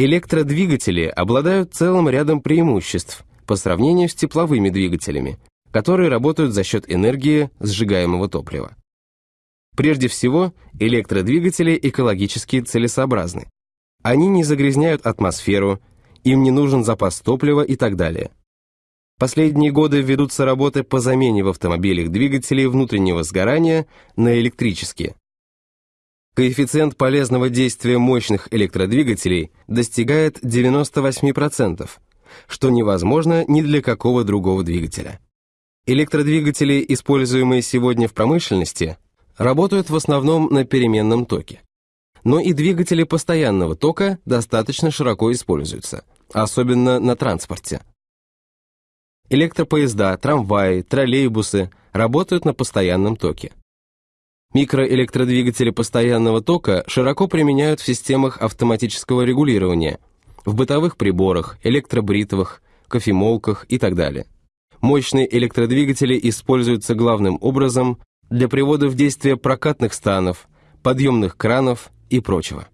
Электродвигатели обладают целым рядом преимуществ по сравнению с тепловыми двигателями, которые работают за счет энергии сжигаемого топлива. Прежде всего, электродвигатели экологически целесообразны. Они не загрязняют атмосферу, им не нужен запас топлива и так далее. Последние годы ведутся работы по замене в автомобилях двигателей внутреннего сгорания на электрические. Коэффициент полезного действия мощных электродвигателей достигает 98%, что невозможно ни для какого другого двигателя. Электродвигатели, используемые сегодня в промышленности, работают в основном на переменном токе. Но и двигатели постоянного тока достаточно широко используются, особенно на транспорте. Электропоезда, трамваи, троллейбусы работают на постоянном токе. Микроэлектродвигатели постоянного тока широко применяют в системах автоматического регулирования, в бытовых приборах, электробритвах, кофемолках и так далее. Мощные электродвигатели используются главным образом для привода в действие прокатных станов, подъемных кранов и прочего.